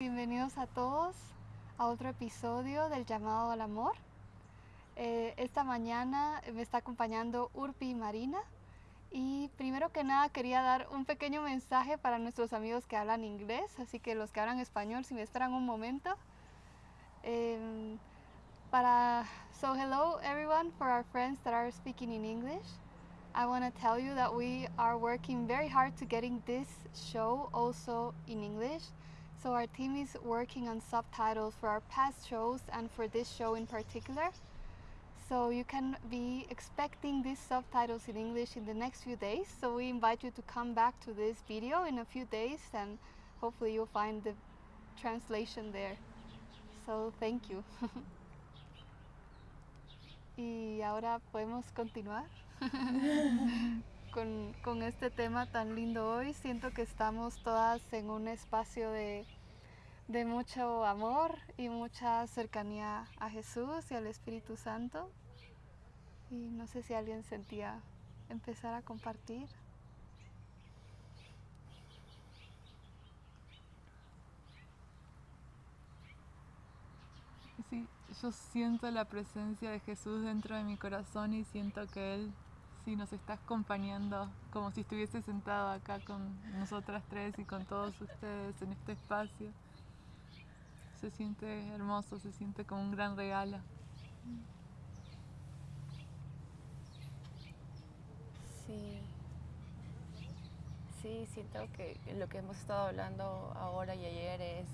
Bienvenidos a todos a otro episodio del llamado al amor. Eh, esta mañana me está acompañando Urpi y Marina y primero que nada quería dar un pequeño mensaje para nuestros amigos que hablan inglés, así que los que hablan español, si me esperan un momento. Um, para, so hello everyone for our friends that are speaking in English. I want to tell you that we are working very hard to getting this show also in English. So our team is working on subtitles for our past shows and for this show in particular. So you can be expecting these subtitles in English in the next few days. So we invite you to come back to this video in a few days and hopefully you'll find the translation there. So thank you. y ahora podemos continuar con, este tema tan lindo hoy. Siento que estamos todas en un espacio de mucho amor y mucha cercanía a Jesús y al Espíritu Santo. Y no sé si alguien sentía empezar a compartir. Sí, yo siento la presencia de Jesús dentro de mi corazón y siento que Él sí nos está acompañando como si estuviese sentado acá con nosotras tres y con todos ustedes en este espacio. Se siente hermoso, se siente como un gran regalo. Sí. Sí, siento que lo que hemos estado hablando ahora y ayer es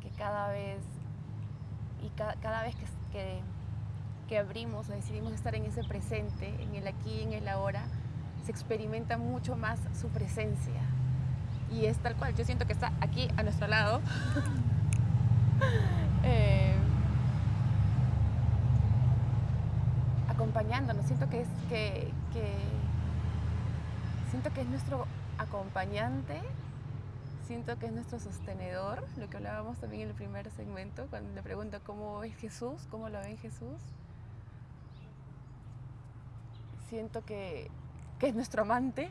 que cada vez y ca- cada vez que- que abrimos o decidimos estar en ese presente, en el aquí en el ahora, se experimenta mucho más su presencia. Y es tal cual, yo siento que está aquí a nuestro lado. Eh, acompañándonos. Siento que es que, siento que es nuestro acompañante, siento que es nuestro sostenedor, lo que hablábamos también en el primer segmento, cuando le pregunto cómo es Jesús, cómo lo ve Jesús. Siento que, que es nuestro amante,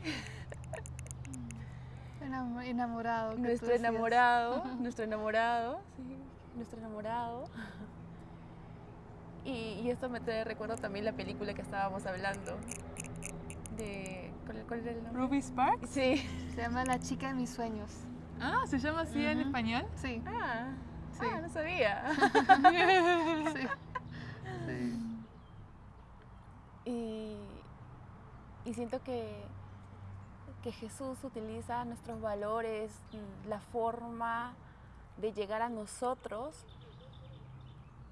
Enam- Enamorado. nuestro enamorado, nuestro enamorado, sí, nuestro enamorado. Y, y esto me trae recuerdo también la película que estábamos hablando. De, ¿cuál, cuál era el nombre? Ruby Sparks. Sí. Se llama La chica de mis sueños. Ah, ¿se llama así en español? Sí, Ah, Sí. ah, no sabía. sí. sí. Y, y siento que, que Jesús utiliza nuestros valores, mm, la forma de llegar a nosotros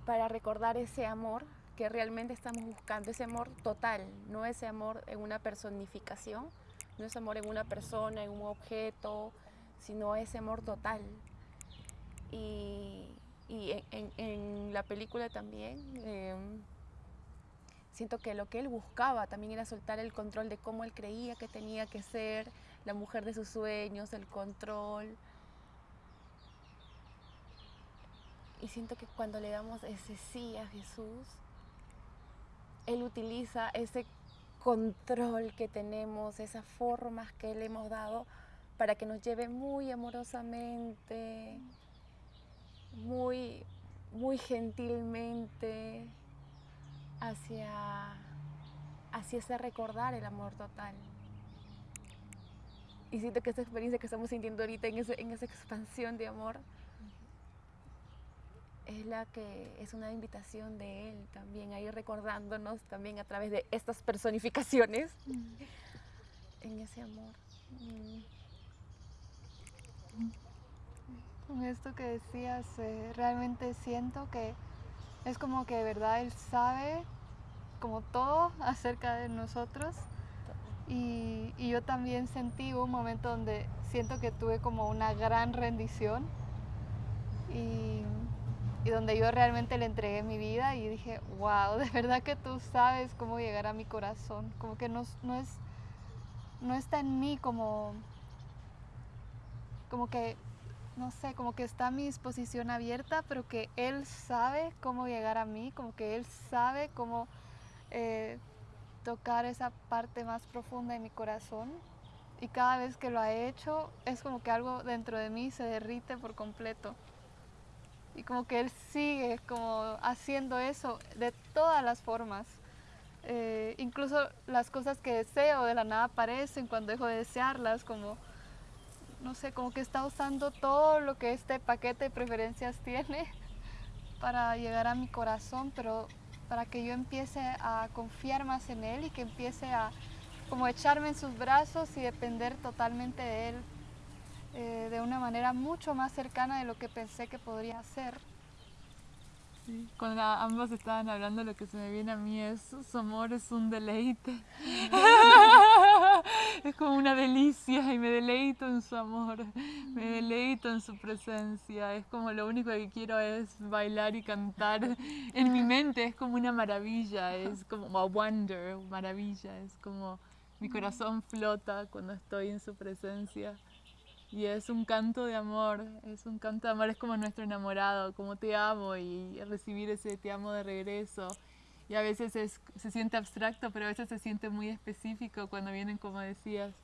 para recordar ese amor que realmente estamos buscando, ese amor total, no ese amor en una personificación, no ese amor en una persona, en un objeto, sino ese amor total. Y, y en, en- la película también em, siento que lo que él buscaba también era soltar el control de cómo él creía que tenía que ser la mujer de sus sueños, el control. Y siento que cuando le damos ese sí a Jesús, Él utiliza ese control que tenemos, esas formas que le hemos dado para que nos lleve muy amorosamente, muy, muy gentilmente hacia, hacia ese recordar el amor total. Y siento que esta experiencia que estamos sintiendo ahorita en, ese- en esa expansión de amor es la que es una invitación de Él también a ir recordándonos también a través de estas personificaciones en ese amor. Mm. Con esto que decías, eh, realmente siento que es como que de verdad Él sabe como todo acerca de nosotros. Y, y yo también sentí un momento donde siento que tuve como una gran rendición y, y donde yo realmente le entregué mi vida y dije, wow, de verdad que tú sabes cómo llegar a mi corazón. Como que no, no es, no está en mí como, como que no sé, como que está mi disposición abierta, pero que Él sabe cómo llegar a mí, como que Él sabe cómo eh, tocar esa parte más profunda de mi corazón. y cada vez que lo ha hecho es como que algo dentro de mí se derrite por completo. Y como que Él sigue como haciendo eso de todas las formas. Eh, incluso las cosas que deseo de la nada aparecen cuando dejo de desearlas, como, no sé, como que está usando todo lo que este paquete de preferencias tiene para llegar a mi corazón, pero para que yo empiece a confiar más en Él y que empiece a como echarme en sus brazos y depender totalmente de Él eh, de una manera mucho más cercana de lo que pensé que podría ser. Cuando ambos estaban hablando, lo que se me viene a mí es su amor es un deleite. es como una delicia y me deleito en su amor, me deleito en su presencia. Es como lo único que quiero es bailar y cantar. En mi mente es como una maravilla, es como a wonder, maravilla. Es como mi corazón flota cuando estoy en su presencia. Y es un canto de amor, es un canto de amor, es como nuestro enamorado, como te amo y recibir ese te amo de regreso. Y a veces se siente abstracto, pero a veces se siente muy específico cuando vienen, como decías,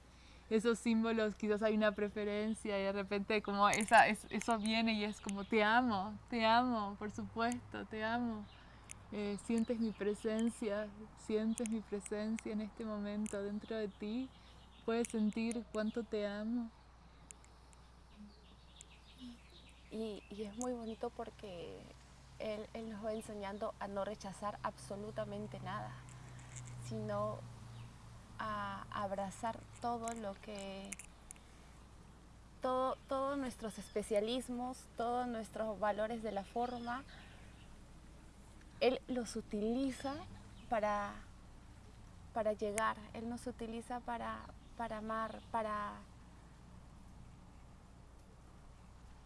esos símbolos, quizás hay una preferencia y de repente como esa, eso viene y es como te amo, te amo, por supuesto, te amo. Eh, sientes mi presencia, sientes mi presencia en este momento dentro de ti, puedes sentir cuánto te amo. Y, es muy bonito porque él, nos va enseñando a no rechazar absolutamente nada, sino a abrazar todo lo que, todo, todos nuestros especialismos, todos nuestros valores de la forma, Él los utiliza para, para llegar, Él nos utiliza para, para amar, para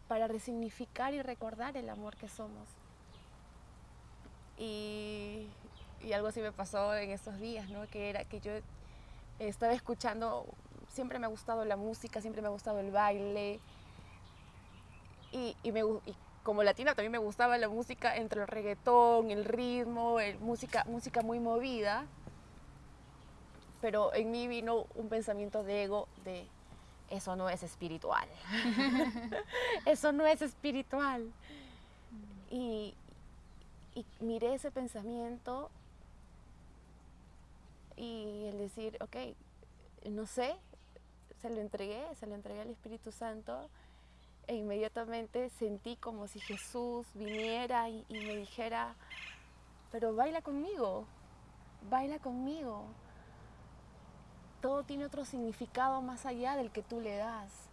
para resignificar y recordar el amor que somos. Y, algo así me pasó en estos días, ¿no? que era que yo estaba escuchando, siempre me ha gustado la música, siempre me ha gustado el baile, y, me, como latina también me gustaba la música entre el reggaetón, el ritmo, el, música, música muy movida, pero en mí vino un pensamiento de ego de eso no es espiritual. eso no es espiritual. Y, y miré ese pensamiento y el decir, ok, no sé, se lo entregué, se lo entregué al Espíritu Santo e inmediatamente sentí como si Jesús viniera y, y me dijera, pero baila conmigo, baila conmigo todo tiene otro significado más allá del que tú le das.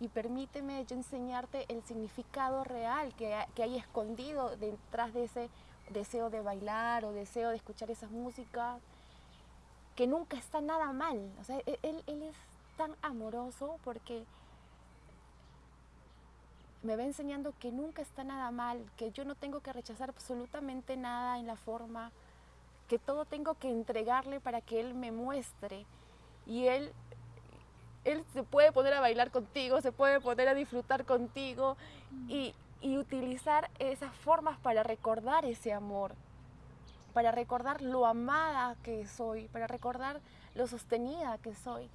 Y permíteme yo enseñarte el significado real que, hay escondido detrás de ese deseo de bailar o deseo de escuchar esas músicas, que nunca está nada mal. O sea, e-, él, él es tan amoroso porque me va enseñando que nunca está nada mal, que yo no tengo que rechazar absolutamente nada en la forma, que todo tengo que entregarle para que Él me muestre y él, él se puede poner a bailar contigo, se puede poner a disfrutar contigo y, utilizar esas formas para recordar ese amor, para recordar lo amada que soy, para recordar lo sostenida que soy,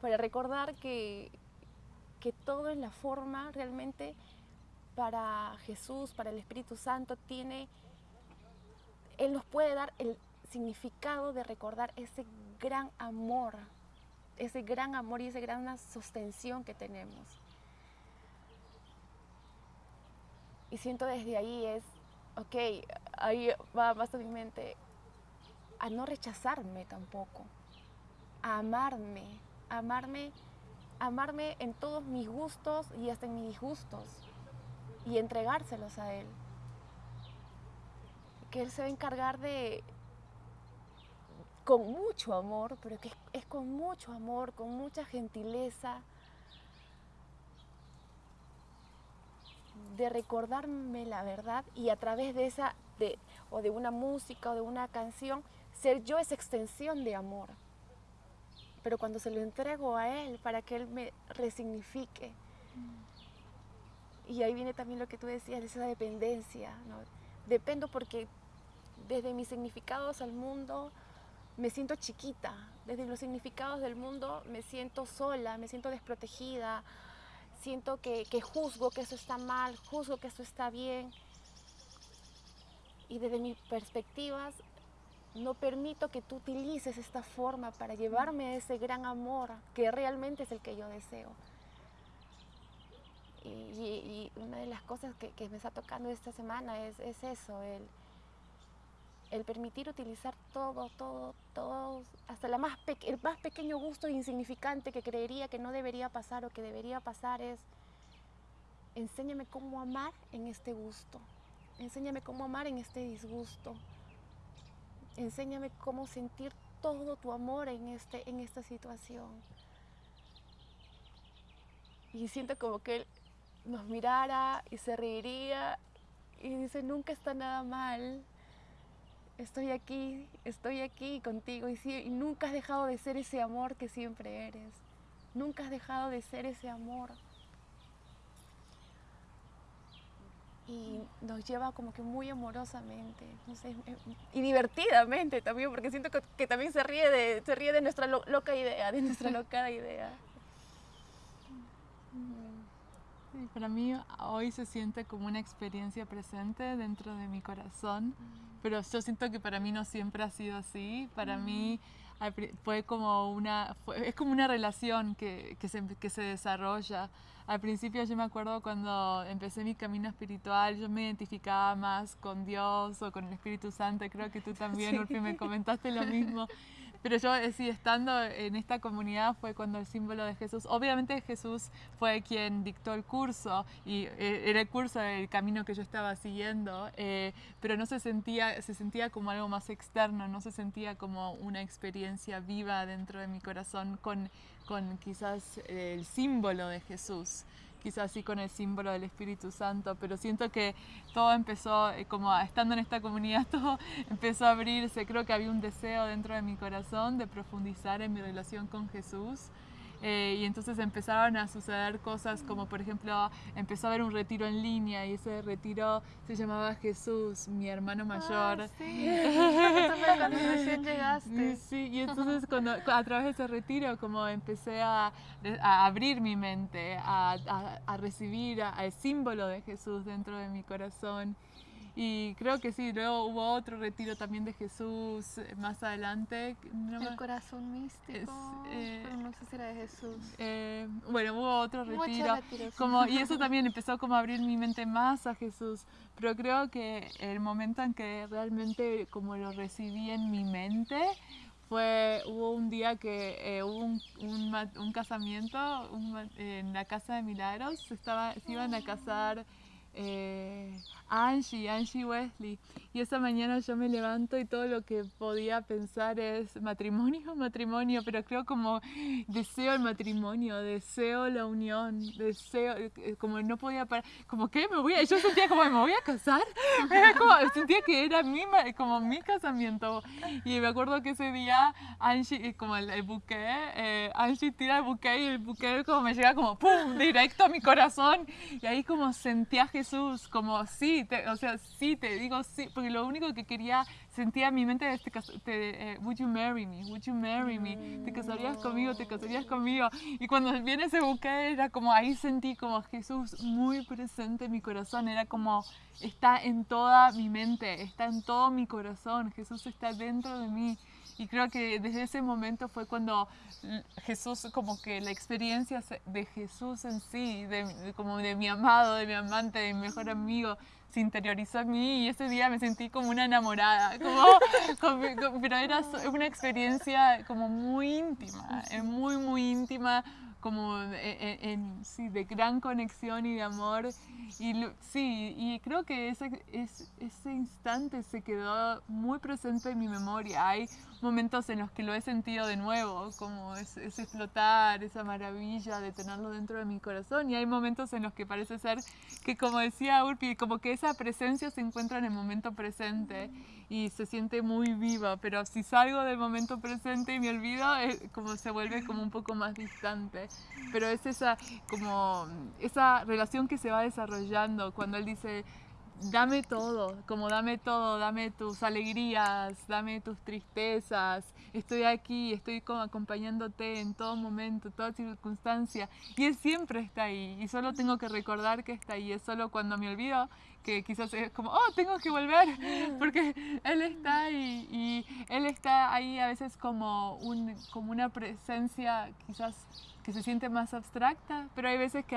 para recordar que, que todo en la forma realmente para Jesús, para el Espíritu Santo, tiene, Él nos puede dar el significado de recordar ese gran amor ese gran amor y esa gran sostención que tenemos. Y siento desde ahí es, ok, ahí va más a mi mente, a no rechazarme tampoco, a amarme, amarme, amarme en todos mis gustos y hasta en mis disgustos y entregárselos a Él. Que Él se va a encargar de, con mucho amor, pero que es, con mucho amor, con mucha gentileza, de recordarme la verdad y a través de esa, de, o de una música o de una canción, ser yo esa extensión de amor. Pero cuando se lo entrego a Él para que Él me resignifique. Y ahí viene también lo que tú decías, esa dependencia. Dependo porque desde mis significados al mundo, me siento chiquita. Desde los significados del mundo me siento sola, me siento desprotegida, siento que, que juzgo que eso está mal, juzgo que eso está bien. Y desde mis perspectivas no permito que tú utilices esta forma para llevarme a ese gran amor que realmente es el que yo deseo. Y, una de las cosas que, me está tocando esta semana es, eso, el, el, permitir utilizar todo, todo, todo, hasta la más el más pequeño gusto insignificante que creería que no debería pasar o que debería pasar es, enséñame cómo amar en este gusto, enséñame cómo amar en este disgusto, enséñame cómo sentir todo tu amor en, este, en esta situación. Y siento como que él nos mirara y se reiría y dice, nunca está nada mal, estoy aquí, estoy aquí contigo y, y nunca has dejado de ser ese amor que siempre eres, nunca has dejado de ser ese amor. y nos lleva como que muy amorosamente y divertidamente también porque siento que, también se ríe de se ríe de nuestra loca idea de nuestra loca idea. Para mí hoy se siente como una experiencia presente dentro de mi corazón, pero yo siento que para mí no siempre ha sido así. Para mí fue como una, es como una relación que, que, se, que se desarrolla. Al principio yo me acuerdo cuando empecé mi camino espiritual, yo me identificaba más con Dios o con el Espíritu Santo. Creo que tú también, Urfi, me comentaste lo mismo. Pero yo, eh, sí, estando en esta comunidad fue cuando el símbolo de Jesús, obviamente Jesús fue quien dictó el curso y eh, era el curso del camino que yo estaba siguiendo, eh, pero no se sentía, se sentía como algo más externo, no se sentía como una experiencia viva dentro de mi corazón con, con quizás el símbolo de Jesús quizás así con el símbolo del Espíritu Santo, pero siento que todo empezó, eh, como estando en esta comunidad, todo empezó a abrirse. Creo que había un deseo dentro de mi corazón de profundizar en mi relación con Jesús. Eh, y entonces empezaron a suceder cosas como por ejemplo empezó a haber un retiro en línea y ese retiro se llamaba Jesús, mi hermano ah, mayor. sí, cuando recién llegaste. Sí, y entonces cuando, a través de ese retiro como empecé a, a abrir mi mente, a, a, a recibir al símbolo de Jesús dentro de mi corazón. Y creo que sí, luego hubo otro retiro también de Jesús eh, más adelante. el corazón místico, eh, pero no sé si era de Jesús. Eh, bueno, hubo otro retiro. Como, y eso también empezó como a abrir mi mente más a Jesús. Pero creo que el momento en que realmente como lo recibí en mi mente fue, hubo un día que hubo un, un, casamiento en la casa de Milagros, estaba, se iban a casar eh, Angie, Angie Wesley. Y esa mañana yo me levanto y todo lo que podía pensar es matrimonio, matrimonio, pero creo como deseo el matrimonio, deseo la unión, deseo, eh, como no podía parar, como que me voy a, yo sentía como me voy a casar, como, sentía que era mi, como mi casamiento. Y me acuerdo que ese día Angie, eh, como el, buque, eh, Angie tira el buque y el buque como me llega como pum, directo a mi corazón. Y ahí como sentía Jesús Jesús, como sí, o sea, sí, te digo sí, porque lo único que quería, sentía en mi mente este te, eh, would you marry me, would you marry me, te casarías conmigo, te casarías conmigo. Y cuando viene ese buque era como, ahí sentí como Jesús muy presente en mi corazón, era como, está en toda mi mente, está en todo mi corazón, Jesús está dentro de mí. Y creo que desde ese momento fue cuando Jesús, como que la experiencia de Jesús en sí, de, como de mi amado, de mi amante, de mi mejor amigo, se interiorizó en mí y ese día me sentí como una enamorada, como, pero era una experiencia como muy íntima, muy, muy íntima, como e, e, en, sí, de gran conexión y de amor. Y sí, y creo que ese, ese instante se quedó muy presente en mi memoria. Hay momentos en los que lo he sentido de nuevo, como ese, explotar, esa maravilla de tenerlo dentro de mi corazón. Y hay momentos en los que parece ser que, como decía Urpi, como que esa presencia se encuentra en el momento presente y se siente muy viva, pero si salgo del momento presente y me olvido, es como se vuelve como un poco más distante. Pero es esa, como, esa relación que se va desarrollando cuando él dice, dame todo, como dame todo, dame tus alegrías, dame tus tristezas, estoy aquí, estoy como acompañándote en todo momento, toda circunstancia, y Él siempre está ahí, y solo tengo que recordar que está ahí, es solo cuando me olvido que quizás es como, oh, tengo que volver, porque Él está ahí, y Él está ahí a veces como, un, como una presencia quizás que se siente más abstracta, pero hay veces que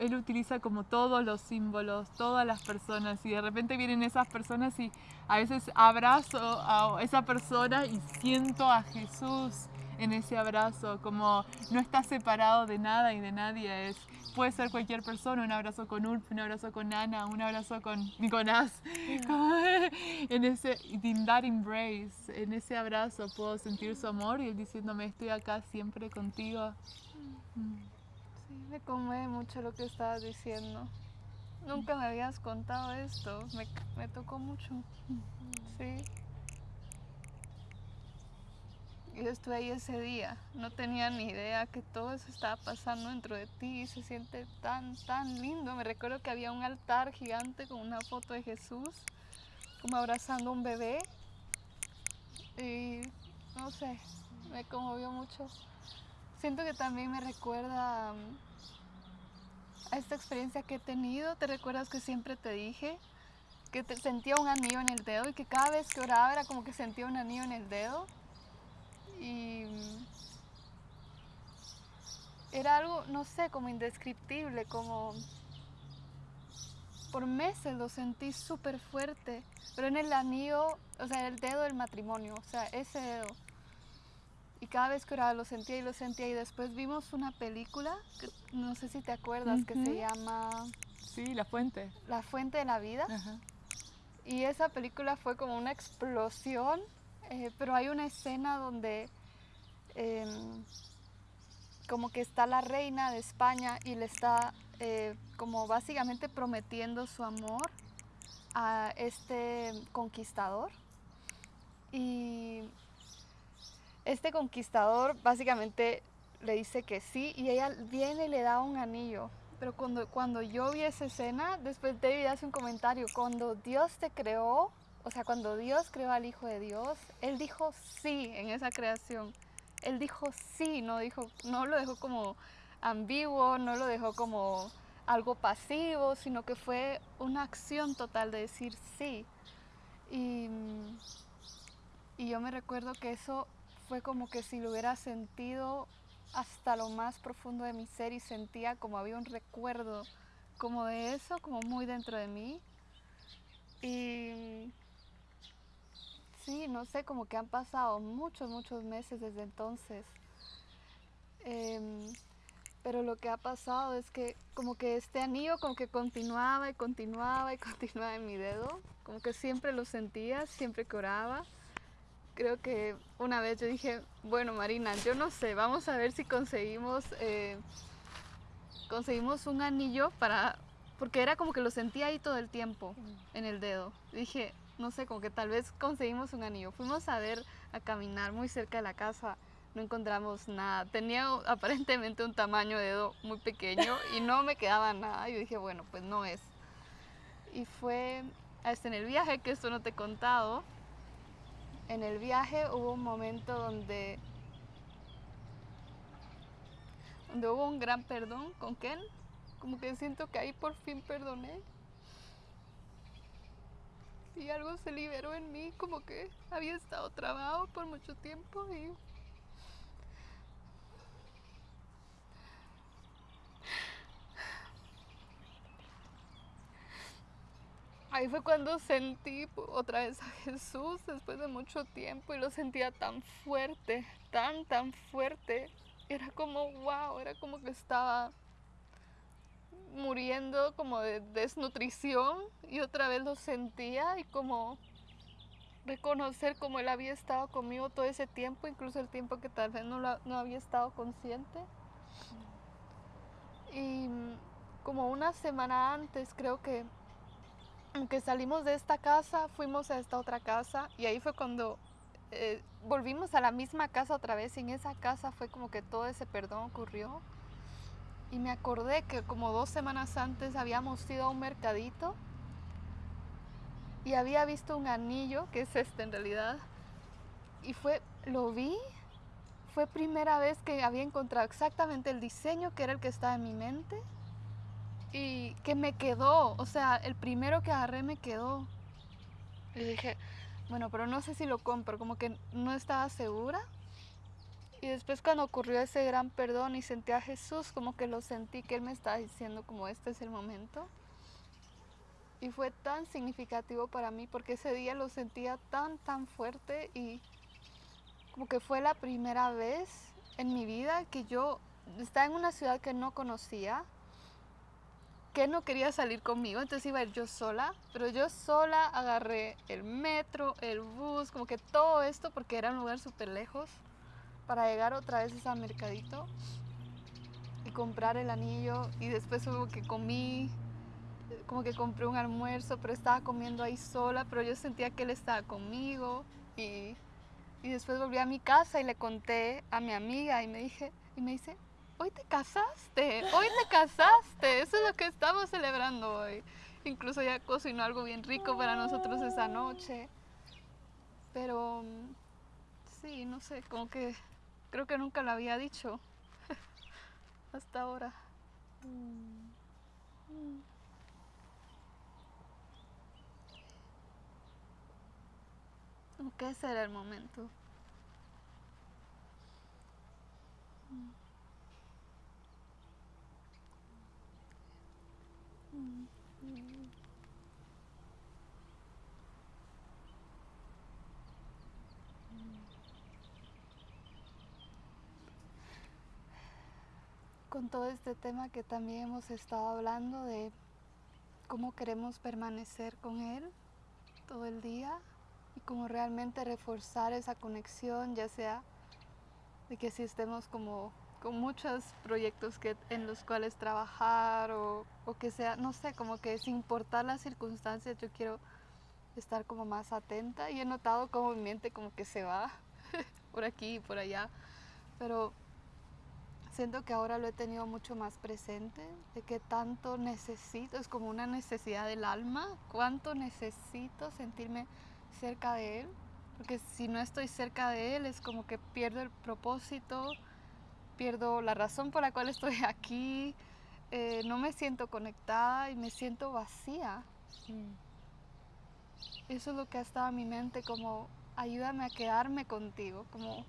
él utiliza como todos los símbolos, todas las personas, y de repente vienen esas personas y a veces abrazo a esa persona y siento a Jesús en ese abrazo, como no está separado de nada y de nadie, es, puede ser cualquier persona, un abrazo con Ulf, un abrazo con Ana, un abrazo con Nicolás, en ese, in that embrace, en ese abrazo puedo sentir su amor y él diciéndome estoy acá siempre contigo. Sí, me conmueve mucho lo que estabas diciendo. Nunca me habías contado esto, me, me tocó mucho. Sí. Yo estuve ahí ese día, no tenía ni idea que todo eso estaba pasando dentro de ti y se siente tan, tan lindo. Me recuerdo que había un altar gigante con una foto de Jesús, como abrazando a un bebé. Y no sé, me conmovió mucho. Siento que también me recuerda mm, a esta experiencia que he tenido. ¿Te recuerdas que siempre te dije que te sentía un anillo en el dedo y que cada vez que oraba era como que sentía un anillo en el dedo? Y mm, era algo, no sé, como indescriptible, como por meses lo sentí súper fuerte, pero en el anillo, o sea, el dedo del matrimonio, o sea, ese dedo. Y cada vez que oraba lo sentía y lo sentía y después vimos una película, que no sé si te acuerdas, que se llama... Sí, La Fuente. La Fuente de la Vida. Y esa película fue como una explosión eh, pero hay una escena donde em, como que está la reina de España y le está eh, como básicamente prometiendo su amor a este conquistador. Y este conquistador básicamente le dice que sí y ella viene y le da un anillo. Pero cuando, cuando yo vi esa escena, después David hace un comentario, cuando Dios te creó, o sea, cuando Dios creó al Hijo de Dios, Él dijo sí en esa creación. Él dijo sí, no, dijo, no lo dejó como ambiguo, no lo dejó como algo pasivo, sino que fue una acción total de decir sí. Y, y yo me recuerdo que eso fue como que si lo hubiera sentido hasta lo más profundo de mi ser y sentía como había un recuerdo como de eso, como muy dentro de mí. Y Sí, no sé, como que han pasado muchos, muchos meses desde entonces. Em, pero lo que ha pasado es que como que este anillo como que continuaba y continuaba y continuaba en mi dedo. Como que siempre lo sentía, siempre que. Creo que una vez yo dije, bueno Marina, yo no sé, vamos a ver si conseguimos, eh, conseguimos un anillo para... Porque era como que lo sentía ahí todo el tiempo en el dedo. Dije, no sé, como que tal vez conseguimos un anillo. Fuimos a ver, a caminar muy cerca de la casa, no encontramos nada. Tenía aparentemente un tamaño de dedo muy pequeño y no me quedaba nada. Yo dije, bueno, pues no es. Y fue hasta en el viaje, que esto no te he contado, en el viaje hubo un momento donde, donde hubo un gran perdón con Ken. Como que siento que ahí por fin perdoné y algo se liberó en mí, como que había estado trabado por mucho tiempo y Ahí fue cuando sentí otra vez a Jesús después de mucho tiempo y lo sentía tan fuerte, tan, tan fuerte. Era como, wow, era como que estaba muriendo como de desnutrición y otra vez lo sentía y como reconocer como él había estado conmigo todo ese tiempo, incluso el tiempo que tal vez no, no había estado consciente. Y como una semana antes creo que, que salimos de esta casa, fuimos a esta otra casa y ahí fue cuando eh, volvimos a la misma casa otra vez y en esa casa fue como que todo ese perdón ocurrió. Y me acordé que como dos semanas antes habíamos ido a un mercadito y había visto un anillo, que es este en realidad, y fue, lo vi, fue primera vez que había encontrado exactamente el diseño que era el que estaba en mi mente y que me quedó, o sea, el primero que agarré me quedó. Y dije, bueno, pero no sé si lo compro, como que no estaba segura. Y después cuando ocurrió ese gran perdón y sentí a Jesús, como que lo sentí que Él me estaba diciendo como este es el momento. Y fue tan significativo para mí porque ese día lo sentía tan, tan fuerte y como que fue la primera vez en mi vida que yo estaba en una ciudad que no conocía, que no quería salir conmigo, entonces iba a ir yo sola, pero yo sola agarré el metro, el bus, como que todo esto porque era un lugar súper lejos para llegar otra vez a ese mercadito y comprar el anillo y después como que comí, como que compré un almuerzo, pero estaba comiendo ahí sola, pero yo sentía que él estaba conmigo y, y después volví a mi casa y le conté a mi amiga y me dije y me dice, "Hoy te casaste, hoy te casaste, eso es lo que estamos celebrando hoy." Incluso ya cocinó algo bien rico para nosotros esa noche. Pero sí, no sé, como que Creo que nunca lo había dicho hasta ahora. Ese era el momento. Con todo este tema que también hemos estado hablando de cómo queremos permanecer con Él todo el día y cómo realmente reforzar esa conexión, ya sea de que si estemos como con muchos proyectos que, en los cuales trabajar o, o que sea, no sé, como que sin importar las circunstancias, yo quiero estar como más atenta y he notado como mi mente como que se va por aquí y por allá, pero siento que ahora lo he tenido mucho más presente, de que tanto necesito, es como una necesidad del alma, cuánto necesito sentirme cerca de Él, porque si no estoy cerca de Él es como que pierdo el propósito, pierdo la razón por la cual estoy aquí, eh, no me siento conectada y me siento vacía. Mm. Eso es lo que ha estado en mi mente, como ayúdame a quedarme contigo, como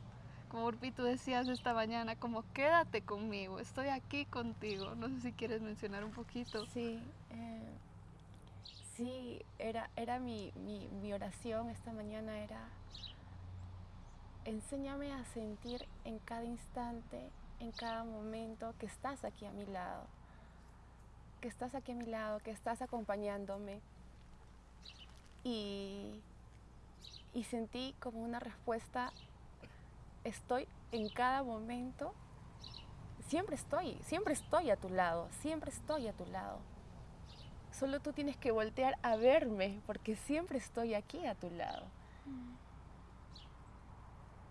como Urpi tú decías esta mañana, como quédate conmigo, estoy aquí contigo. No sé si quieres mencionar un poquito. Sí, eh, sí, era, era mi, mi, oración esta mañana, era, enséñame a sentir en cada instante, en cada momento que estás aquí a mi lado, que estás aquí a mi lado, que estás acompañándome. Y, y sentí como una respuesta estoy en cada momento, siempre estoy, siempre estoy a tu lado, siempre estoy a tu lado. Solo tú tienes que voltear a verme porque siempre estoy aquí a tu lado.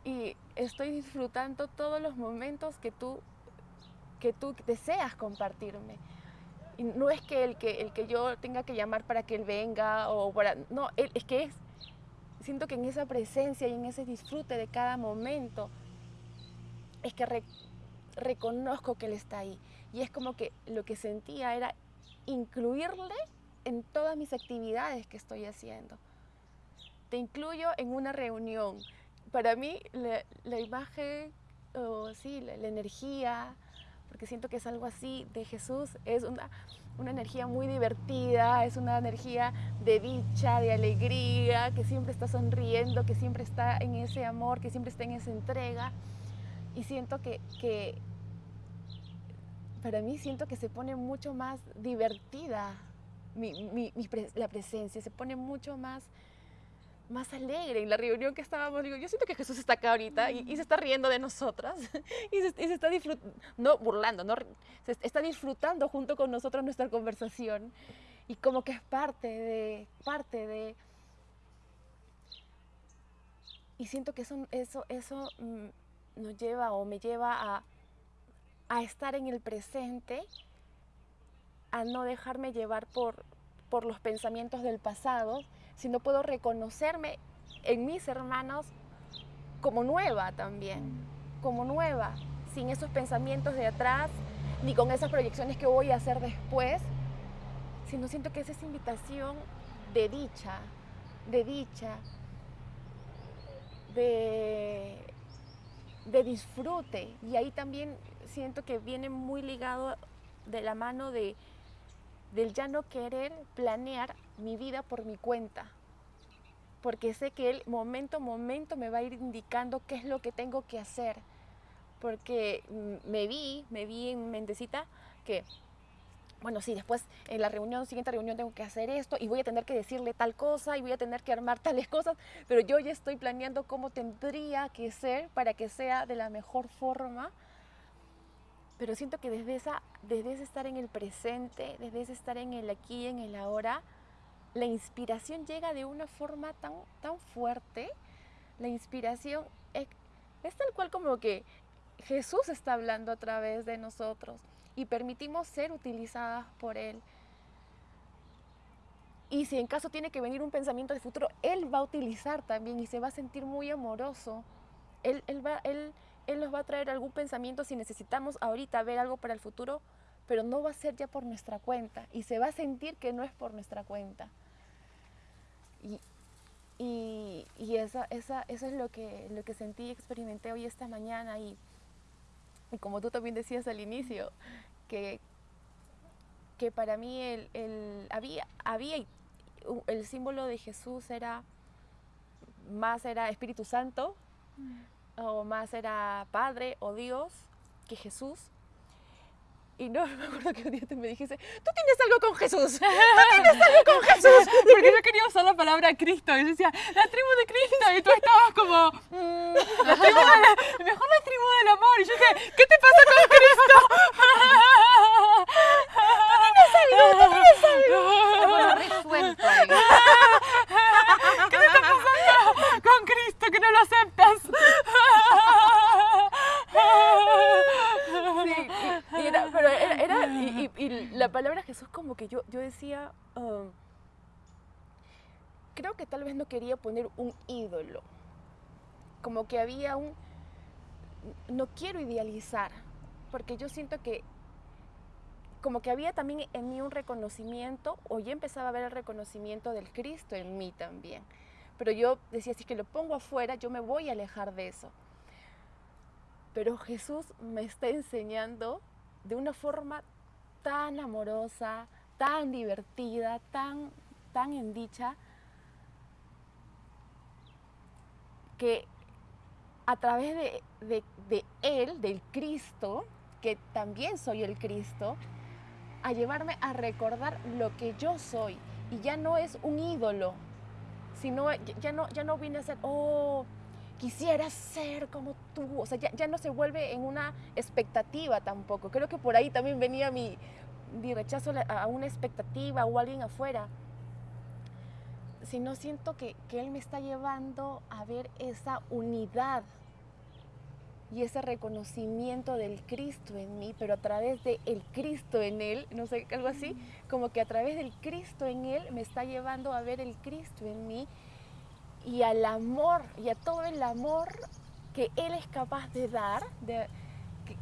Y estoy disfrutando todos los momentos que tú, que tú deseas compartirme. Y no es que el, que el que yo tenga que llamar para que él venga o para... No, es que es siento que en esa presencia y en ese disfrute de cada momento es que reconozco que Él está ahí. Y es como que lo que sentía era incluirle en todas mis actividades que estoy haciendo. Te incluyo en una reunión. Para mí la, imagen, o sí, la energía, porque siento que es algo así de Jesús, es una, una energía muy divertida, es una energía de dicha, de alegría, que siempre está sonriendo, que siempre está en ese amor, que siempre está en esa entrega. Y siento que, que para mí siento que se pone mucho más divertida la presencia, se pone mucho más más alegre en la reunión que estábamos. Digo, yo siento que Jesús está acá ahorita y, se está riendo de nosotras y se, está disfrutando, no burlando, no, se está disfrutando junto con nosotros nuestra conversación y como que es parte de, parte de... Y siento que eso, eso, eso mm, nos lleva o me lleva a, a estar en el presente, a no dejarme llevar por, por los pensamientos del pasado, sino puedo reconocerme en mis hermanos como nueva también, como nueva, sin esos pensamientos de atrás, ni con esas proyecciones que voy a hacer después, sino siento que es esa invitación de dicha, de dicha, de, de disfrute. Y ahí también siento que viene muy ligado de la mano de, del ya no querer planear mi vida por mi cuenta. Porque sé que él momento a momento me va a ir indicando qué es lo que tengo que hacer. Porque mm, me vi, me vi en mentecita que bueno, sí, después en la reunión, siguiente reunión tengo que hacer esto y voy a tener que decirle tal cosa y voy a tener que armar tales cosas, pero yo ya estoy planeando cómo tendría que ser para que sea de la mejor forma. Pero siento que desde, esa, desde ese estar en el presente, desde ese estar en el aquí en el ahora, la inspiración llega de una forma tan, tan fuerte. La inspiración es, es tal cual como que Jesús está hablando a través de nosotros y permitimos ser utilizadas por Él. Y si en caso tiene que venir un pensamiento de futuro, Él va a utilizar también y se va a sentir muy amoroso. Él, él, va, él, él nos va a traer algún pensamiento si necesitamos ahorita ver algo para el futuro, pero no va a ser ya por nuestra cuenta y se va a sentir que no es por nuestra cuenta. Y, y, y esa, eso es lo que, lo que sentí y experimenté hoy esta mañana. Y, y como tú también decías al inicio, que, que para mí el, el, había, había el símbolo de Jesús era más era Espíritu Santo mm. O más era Padre o Dios que Jesús. Y no, me acuerdo que un día te me dijiste, tú tienes algo con Jesús, tú tienes algo con Jesús. Porque yo quería usar la palabra Cristo y decía, la tribu de Cristo, y tú estabas como, mm, la tribu de, mejor la tribu del amor. Y yo dije, ¿qué te pasa con Cristo? tú tienes algo, tú tienes algo. Bueno, resuelto. ¿Qué te está pasando con Cristo que no lo? Sí, y, y era, pero era, era y, y, y, la palabra Jesús como que yo, yo decía, um, creo que tal vez no quería poner un ídolo, como que había un, no quiero idealizar, porque yo siento que como que había también en mí un reconocimiento, o ya empezaba a ver el reconocimiento del Cristo en mí también. Pero yo decía, si es que lo pongo afuera, yo me voy a alejar de eso. Pero Jesús me está enseñando de una forma tan amorosa, tan divertida, tan, tan en dicha, que a través de, de, de, Él, del Cristo, que también soy el Cristo, a llevarme a recordar lo que yo soy. Y ya no es un ídolo, sino ya no, ya no vine a ser, oh, quisiera ser como tú. O sea, ya, ya, no se vuelve en una expectativa tampoco. Creo que por ahí también venía mi, mi rechazo a una expectativa o a alguien afuera. Sino siento que, que Él me está llevando a ver esa unidad y ese reconocimiento del Cristo en mí, pero a través del el Cristo en Él, no sé, algo así, como que a través del Cristo en Él me está llevando a ver el Cristo en mí y al amor y a todo el amor que Él es capaz de dar, de, que,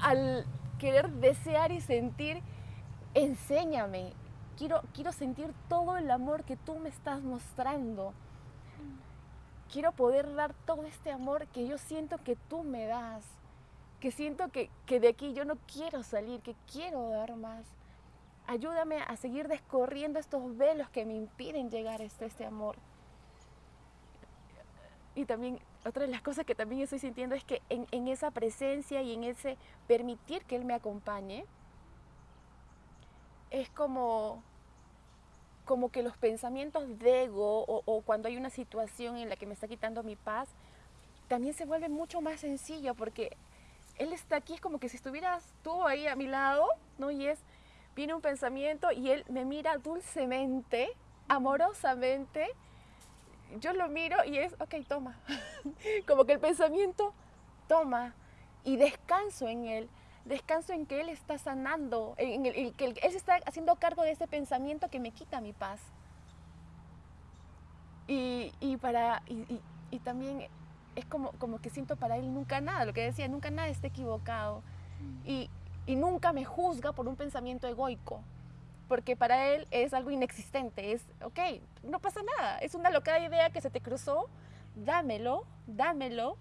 al querer desear y sentir, enséñame, quiero, quiero sentir todo el amor que tú me estás mostrando. Quiero poder dar todo este amor que yo siento que tú me das, que siento que, que de aquí yo no quiero salir, que quiero dar más ayúdame a seguir descorriendo estos velos que me impiden llegar a este, amor. Y también otra de las cosas que también estoy sintiendo es que en, en, esa presencia y en ese permitir que Él me acompañe, es como, como que los pensamientos de ego o, o cuando hay una situación en la que me está quitando mi paz, también se vuelve mucho más sencillo porque Él está aquí, es como que si estuvieras tú ahí a mi lado, ¿no? Y es, viene un pensamiento y él me mira dulcemente, amorosamente. Yo lo miro y es, ok, toma. Como que el pensamiento toma y descanso en él. Descanso en que Él está sanando, en el, que Él se está haciendo cargo de ese pensamiento que me quita mi paz. Y, para, y, también es como, como que siento para Él nunca nada, lo que decía, nunca nada está equivocado. Y, y nunca me juzga por un pensamiento egoico, porque para Él es algo inexistente, es, ok, no pasa nada, es una locada idea que se te cruzó, dámelo, dámelo,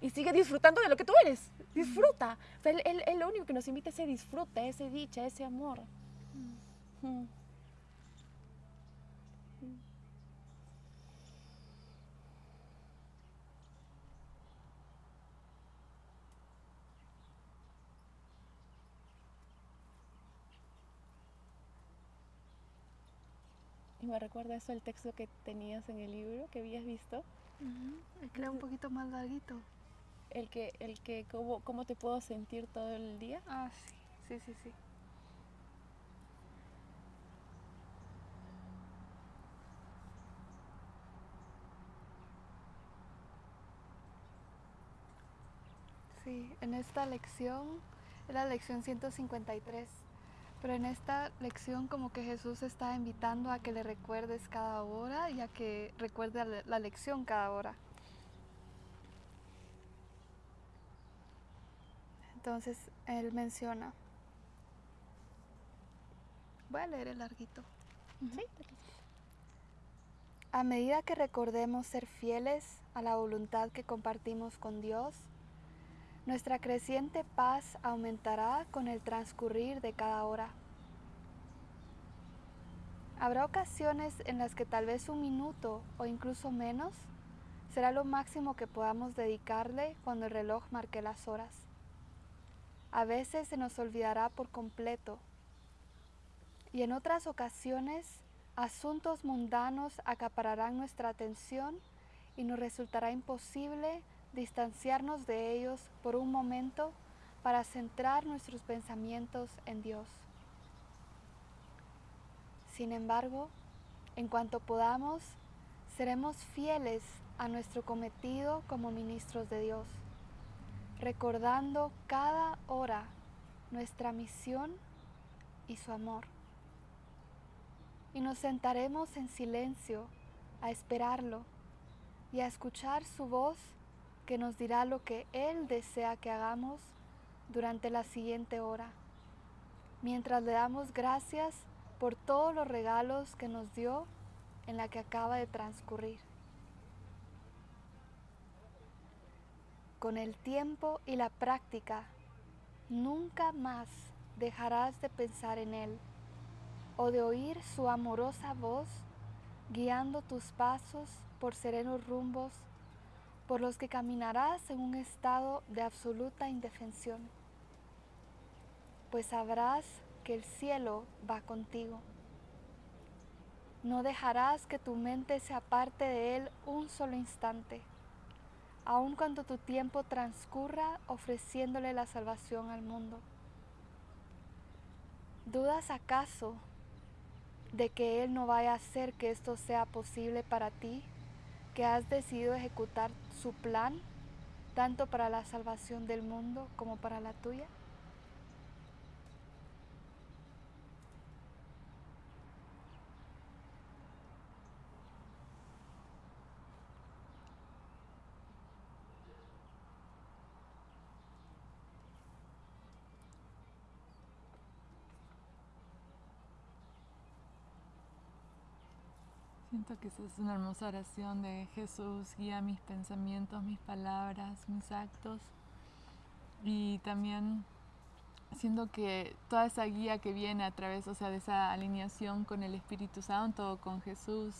y sigue disfrutando de lo que tú eres. Disfruta. él, lo único que nos invita es ese disfrute, ese dicha, ese amor. Mm. Y me recuerda eso el texto que tenías en el libro, que habías visto. El que era un poquito más larguito. El que, el que cómo, cómo te puedo sentir todo el día. Ah, sí, sí, sí, sí. Sí, en esta lección, es la lección 153, pero en esta lección como que Jesús está invitando a que le recuerdes cada hora y a que recuerde la lección cada hora. Entonces él menciona, voy a leer el larguito. A medida que recordemos ser fieles a la voluntad que compartimos con Dios, nuestra creciente paz aumentará con el transcurrir de cada hora. Habrá ocasiones en las que tal vez un minuto o incluso menos será lo máximo que podamos dedicarle cuando el reloj marque las horas. A veces se nos olvidará por completo y en otras ocasiones asuntos mundanos acapararán nuestra atención y nos resultará imposible distanciarnos de ellos por un momento para centrar nuestros pensamientos en Dios. Sin embargo, en cuanto podamos, seremos fieles a nuestro cometido como ministros de Dios recordando cada hora nuestra misión y su amor. Y nos sentaremos en silencio a esperarlo y a escuchar su voz que nos dirá lo que Él desea que hagamos durante la siguiente hora, mientras le damos gracias por todos los regalos que nos dio en la que acaba de transcurrir. Con el tiempo y la práctica, nunca más dejarás de pensar en Él o de oír su amorosa voz guiando tus pasos por serenos rumbos por los que caminarás en un estado de absoluta indefensión, pues sabrás que el cielo va contigo. No dejarás que tu mente se aparte de Él un solo instante aun cuando tu tiempo transcurra ofreciéndole la salvación al mundo. ¿Dudas acaso de que Él no vaya a hacer que esto sea posible para ti, que has decidido ejecutar su plan, tanto para la salvación del mundo como para la tuya? Siento que esa es una hermosa oración de Jesús, guía mis pensamientos, mis palabras, mis actos. Y también siento que toda esa guía que viene a través, o sea, de esa alineación con el Espíritu Santo, con Jesús,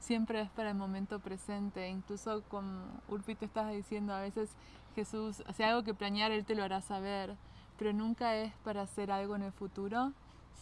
siempre es para el momento presente. Incluso como Urpi te estás diciendo, a veces Jesús, si algo que planear, Él te lo hará saber, pero nunca es para hacer algo en el futuro,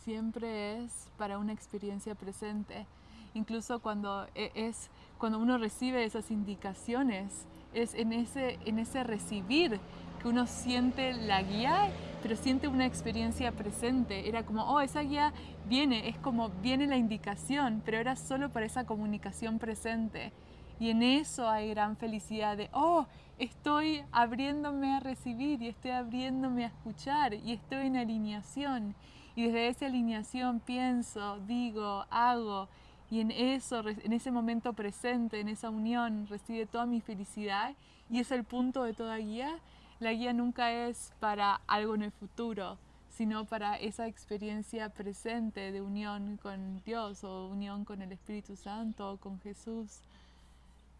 siempre es para una experiencia presente incluso cuando e, es cuando uno recibe esas indicaciones, es en ese, en ese recibir que uno siente la guía, pero siente una experiencia presente. Era como, oh, esa guía viene, es como viene la indicación, pero era solo para esa comunicación presente. Y en eso hay gran felicidad de, oh, estoy abriéndome a recibir y estoy abriéndome a escuchar y estoy en alineación. Y desde esa alineación pienso, digo, hago. Y en eso, en ese momento presente, en esa unión, recibe toda mi felicidad. Y es el punto de toda guía. La guía nunca es para algo en el futuro, sino para esa experiencia presente de unión con Dios o unión con el Espíritu Santo o con Jesús.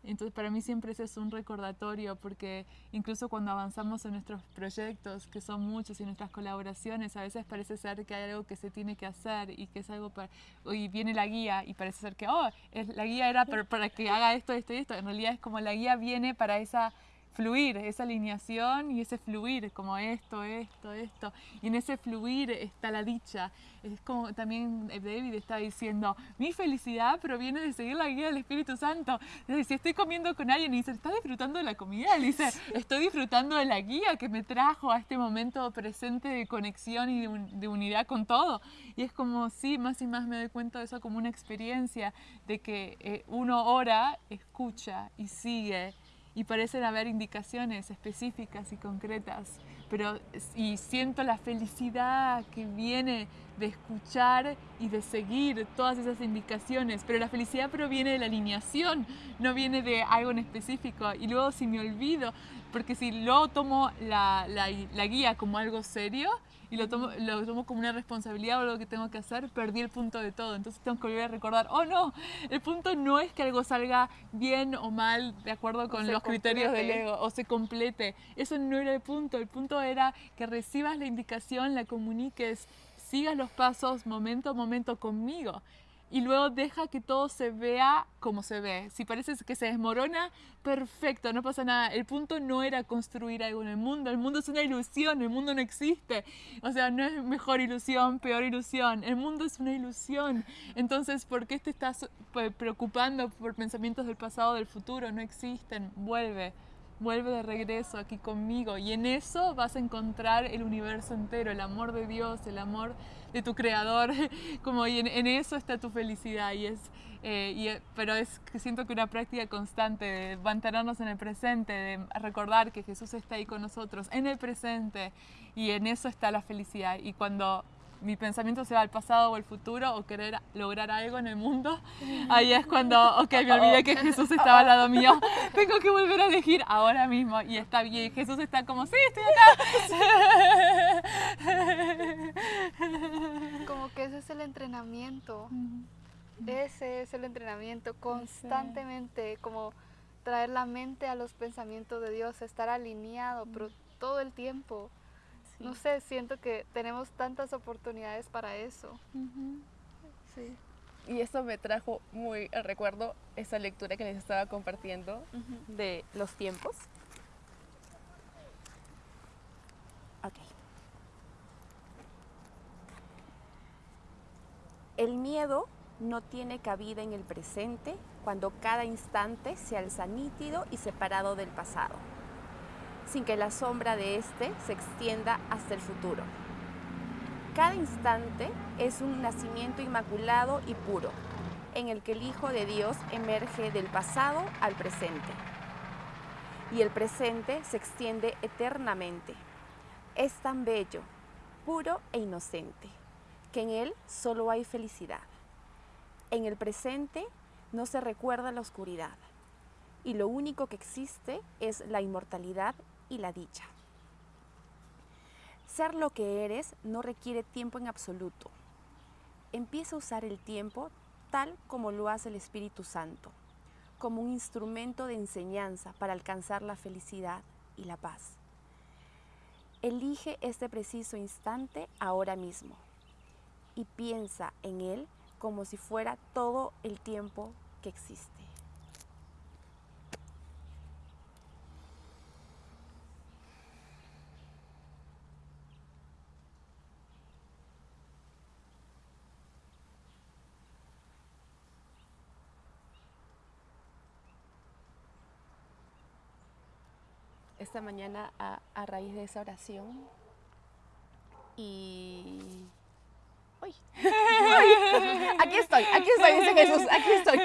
Entonces para mí siempre ese es un recordatorio porque incluso cuando avanzamos en nuestros proyectos, que son muchos y nuestras colaboraciones, a veces parece ser que hay algo que se tiene que hacer y que es algo para... Y viene la guía y parece ser que, oh, es, la guía era para, para que haga esto, esto y esto. En realidad es como la guía viene para esa fluir, esa alineación y ese fluir, como esto, esto, esto. Y en ese fluir está la dicha. Es como también David está diciendo, mi felicidad proviene de seguir la guía del Espíritu Santo. si estoy comiendo con alguien y dice, ¿está disfrutando de la comida? Él dice, estoy disfrutando de la guía que me trajo a este momento presente de conexión y de, unidad con todo. Y es como, sí, más y más me doy cuenta de eso como una experiencia de que eh, uno ora, escucha y sigue y parecen haber indicaciones específicas y concretas, pero y siento la felicidad que viene de escuchar y de seguir todas esas indicaciones, pero la felicidad proviene de la alineación, no viene de algo en específico. Y luego si me olvido, porque si luego tomo la, la, la guía como algo serio, y lo tomo, lo tomo como una responsabilidad o algo que tengo que hacer, perdí el punto de todo. Entonces tengo que volver a recordar, oh no, el punto no es que algo salga bien o mal de acuerdo con los criterios del ego o se complete. Eso no era el punto. El punto era que recibas la indicación, la comuniques, sigas los pasos momento a momento conmigo y luego deja que todo se vea como se ve. Si parece que se desmorona, perfecto, no pasa nada. El punto no era construir algo en el mundo, el mundo es una ilusión, el mundo no existe. O sea, no es mejor ilusión, peor ilusión, el mundo es una ilusión. Entonces, ¿por qué te estás pues, preocupando por pensamientos del pasado, del futuro? No existen, vuelve vuelve de regreso aquí conmigo. Y en eso vas a encontrar el universo entero, el amor de Dios, el amor de tu creador, como y en, eso está tu felicidad. Y es, eh, y, eh, pero es que siento que una práctica constante de mantenernos en el presente, de recordar que Jesús está ahí con nosotros en el presente y en eso está la felicidad. Y cuando mi pensamiento se va al pasado o al futuro o querer lograr algo en el mundo, ahí es cuando, ok, me olvidé que Jesús estaba al lado mío, tengo que volver a elegir ahora mismo y está bien, Jesús está como, sí, estoy acá. Como que ese es el entrenamiento, ese es el entrenamiento constantemente, como traer la mente a los pensamientos de Dios, estar alineado, pero todo el tiempo. No sé, siento que tenemos tantas oportunidades para eso. Sí. Y eso me trajo muy al recuerdo esa lectura que les estaba compartiendo de los tiempos. Ok. El miedo no tiene cabida en el presente cuando cada instante se alza nítido y separado del pasado sin que la sombra de éste se extienda hasta el futuro. Cada instante es un nacimiento inmaculado y puro, en el que el Hijo de Dios emerge del pasado al presente. Y el presente se extiende eternamente. Es tan bello, puro e inocente, que en él solo hay felicidad. En el presente no se recuerda la oscuridad, y lo único que existe es la inmortalidad y la dicha. Ser lo que eres no requiere tiempo en absoluto. Empieza a usar el tiempo tal como lo hace el Espíritu Santo, como un instrumento de enseñanza para alcanzar la felicidad y la paz. Elige este preciso instante ahora mismo y piensa en él como si fuera todo el tiempo que existe. Esta mañana a, raíz de esa oración y... ¡Uy! Aquí estoy, aquí estoy, dice Jesús, aquí estoy.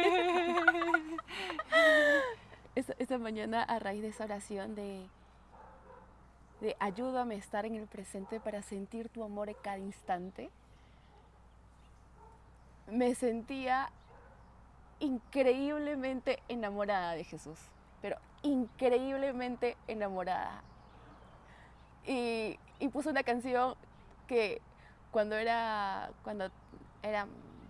esta mañana a raíz de esa oración de, de ayúdame a estar en el presente para sentir tu amor en cada instante, me sentía increíblemente enamorada de Jesús, pero increíblemente enamorada. Y, y puse una canción que cuando era, cuando era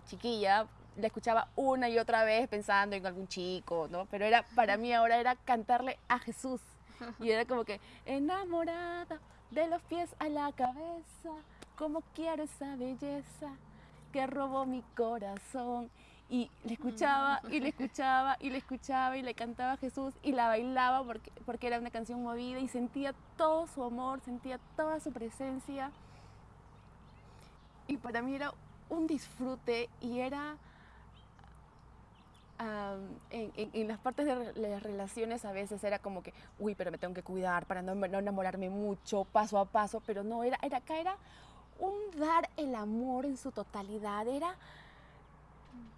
chiquilla, la escuchaba una y otra vez pensando en algún chico, ¿no? Pero era, para mí ahora era cantarle a Jesús. Y era como que, enamorada de los pies a la cabeza, como quiero esa belleza que robó mi corazón. Y le escuchaba y le escuchaba y le escuchaba y le cantaba a Jesús y la bailaba porque, porque era una canción movida y sentía todo su amor, sentía toda su presencia. Y para mí era un disfrute y era en, las partes de las relaciones a veces era como que, uy, pero me tengo que cuidar para no, no, enamorarme mucho, paso a paso, pero no, era, era, acá era un dar el amor en su totalidad, era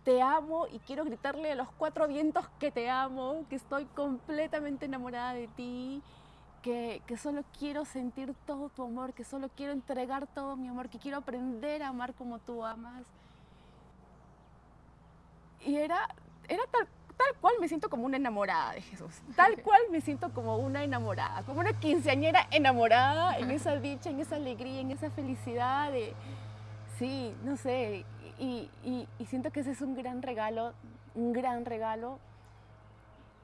te amo y quiero gritarle a los cuatro vientos que te amo, que estoy completamente enamorada de ti, que, que, solo quiero sentir todo tu amor, que solo quiero entregar todo mi amor, que quiero aprender a amar como tú amas. Y era era tal, tal cual me siento como una enamorada de Jesús. Tal cual me siento como una enamorada, como una quinceañera enamorada en esa dicha, en esa alegría, en esa felicidad. De, sí, no sé. Y, siento que ese es un gran regalo, un gran regalo.